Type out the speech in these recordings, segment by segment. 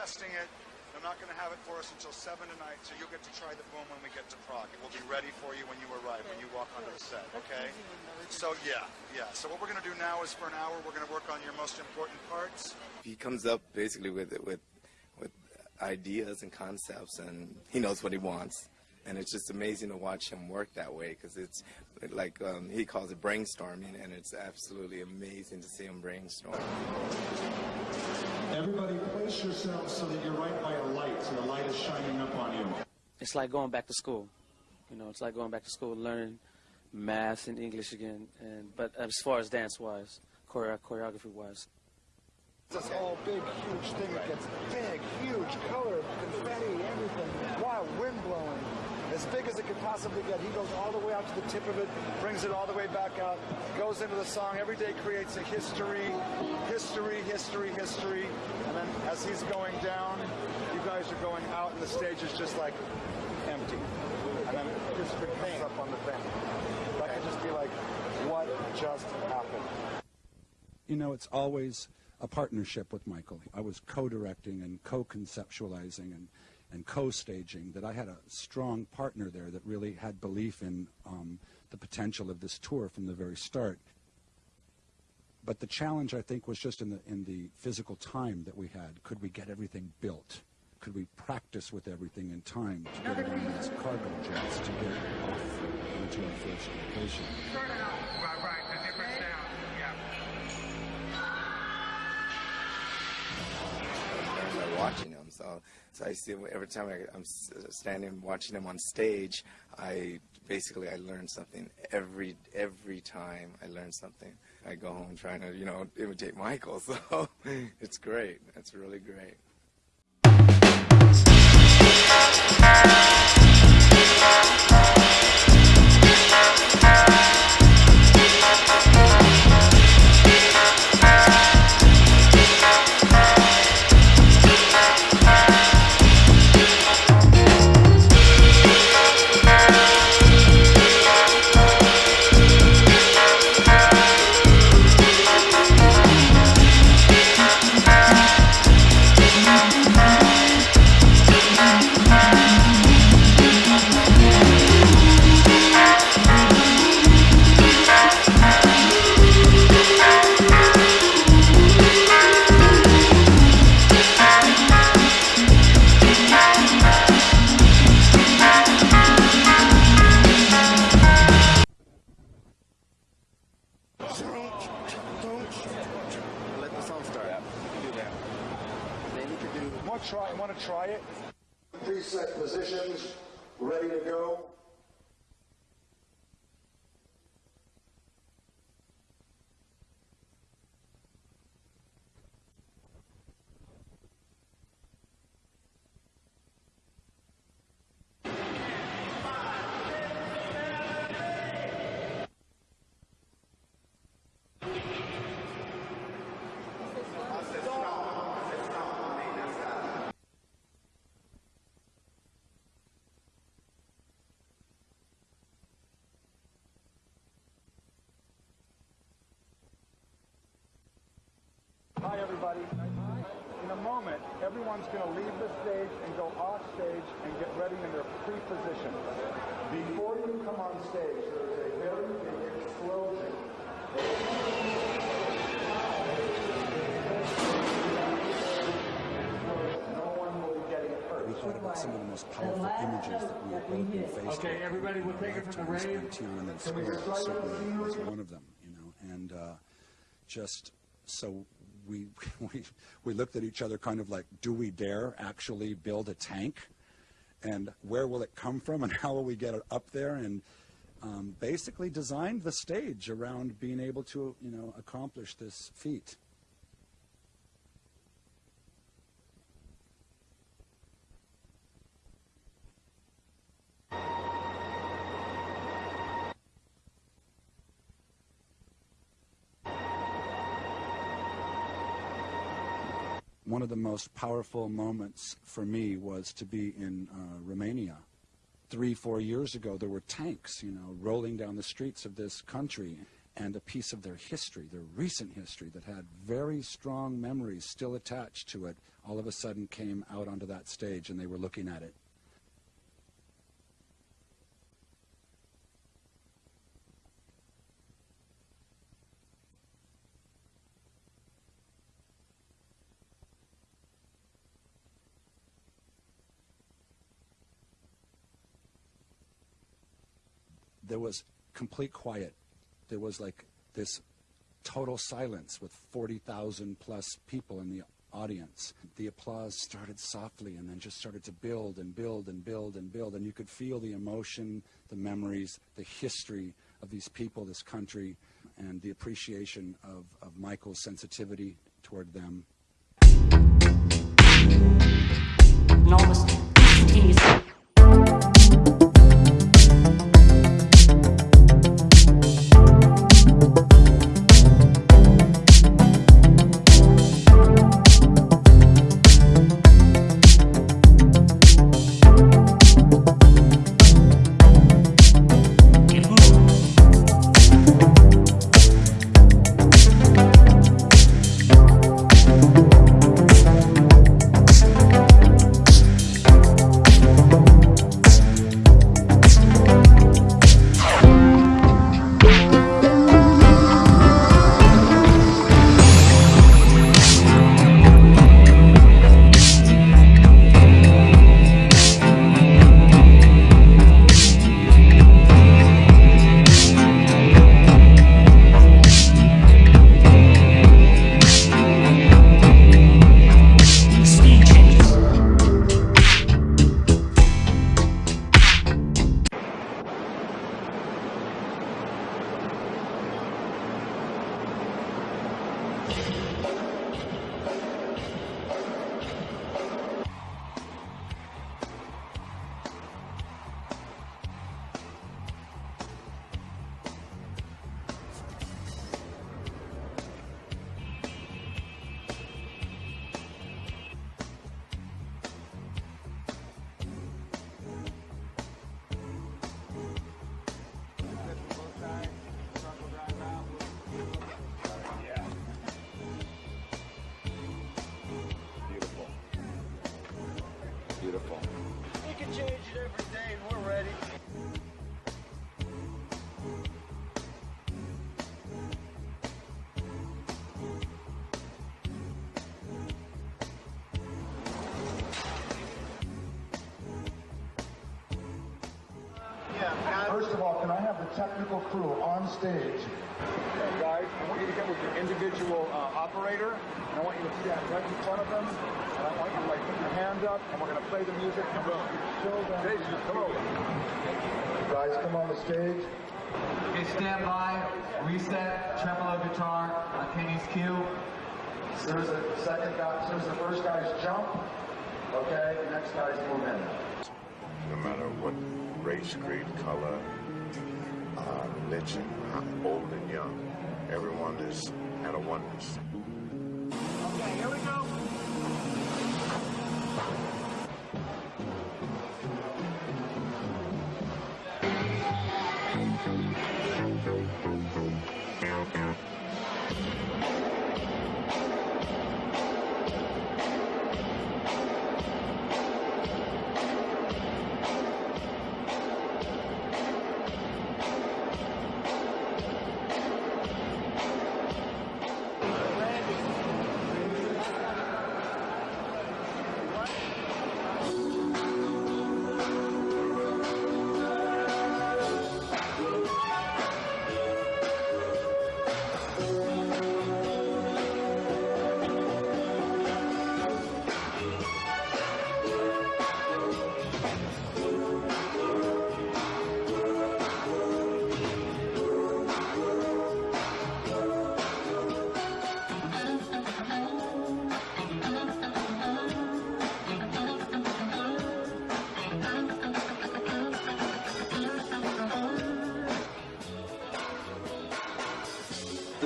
testing it. I'm not going to have it for us until 7 tonight, so you'll get to try the boom when we get to Prague. It will be ready for you when you arrive, when you walk onto the set, okay? So, yeah, yeah. So what we're going to do now is for an hour, we're going to work on your most important parts. He comes up basically with with with ideas and concepts, and he knows what he wants. And it's just amazing to watch him work that way because it's like um, he calls it brainstorming, and it's absolutely amazing to see him brainstorm. Everybody yourself so that you're right by a light, so the light is shining up on you. It's like going back to school. You know, it's like going back to school, learning math and English again. And but as far as dance wise, choreo- choreography wise, This whole big, huge thing that gets big, huge, color, confetti, everything, wild wind blowing. As big as it could possibly get. He goes all the way out to the tip of it, brings it all the way back out, goes into the song. Every day creates a history, history, history, history. And then as he's going down, you guys are going out, and the stage is just like empty. And then it just remains up on the thing. That could just be like, what just happened? You know, it's always a partnership with Michael. I was co-directing and co-conceptualizing and, and co-staging, that I had a strong partner there that really had belief in um, the potential of this tour from the very start. But the challenge, I think, was just in the, in the physical time that we had. Could we get everything built? Could we practice with everything in time to get it on these cargo jets to get it off into our first location? Right, right, the different sound, yeah. by watching. So, so I see every time I, I'm standing watching him on stage, I basically I learn something every every time. I learn something. I go home trying to you know imitate Michael. So it's great. It's really great. Ready to go. Everybody. In a moment, everyone's going to leave the stage and go off stage and get ready in their pre-position. Before you come on stage, there is a very big explosion. No one will be getting hurt. We thought about some of the most powerful images that we have both been faced Okay, with. everybody, we'll take it from the Lifetimes rave. in Tiananmen Square certainly was one of them, you know, and uh, just so we, we we looked at each other kind of like, do we dare actually build a tank? And where will it come from and how will we get it up there? And um, basically designed the stage around being able to, you know, accomplish this feat. One of the most powerful moments for me was to be in uh, Romania. Three, four years ago, there were tanks, you know, rolling down the streets of this country, and a piece of their history, their recent history, that had very strong memories still attached to it, all of a sudden came out onto that stage and they were looking at it. There was complete quiet. There was like this total silence with 40,000 plus people in the audience. The applause started softly and then just started to build and build and build and build. And you could feel the emotion, the memories, the history of these people, this country, and the appreciation of, of Michael's sensitivity toward them. and technical crew on stage? Guys, I want you to get with your individual uh, operator, and I want you to stand right in front of them, and I want you to like put your hand up, and we're gonna play the music, and we'll show them. Come over. Guys, come on the stage. Okay, stand by, reset, tremolo guitar, on Kenny's cue. There's the second guy, there's the first guy's jump, okay, the next guy's move in. no matter what race, creed, color, uh, religion, how old and young, everyone is at a oneness.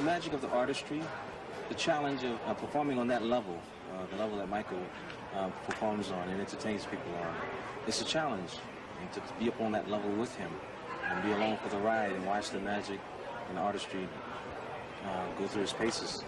Magic of the artistry, the challenge of uh, performing on that level, uh, the level that Michael uh, performs on and entertains people on, it's a challenge. And to be up on that level with him and be along for the ride and watch the magic and artistry uh, go through his paces.